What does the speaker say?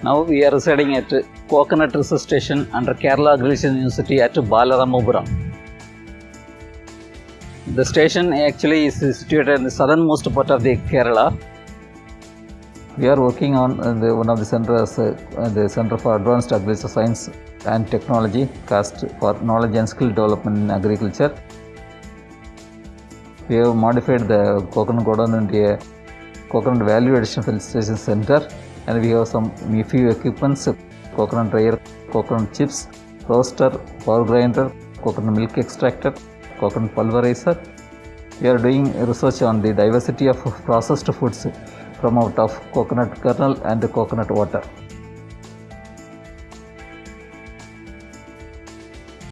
Now we are residing at Coconut Research Station under Kerala Agricultural University at Balaramapuram. The station actually is situated in the southernmost part of the Kerala. We are working on uh, the, one of the centers, uh, the Center for Advanced Agricultural Science and Technology, CAST for Knowledge and Skill Development in Agriculture. We have modified the coconut godown into a coconut value addition facilitation center and we have some few equipments, coconut dryer, coconut chips, roaster, power grinder, coconut milk extractor, coconut pulverizer. We are doing research on the diversity of processed foods from out of coconut kernel and coconut water.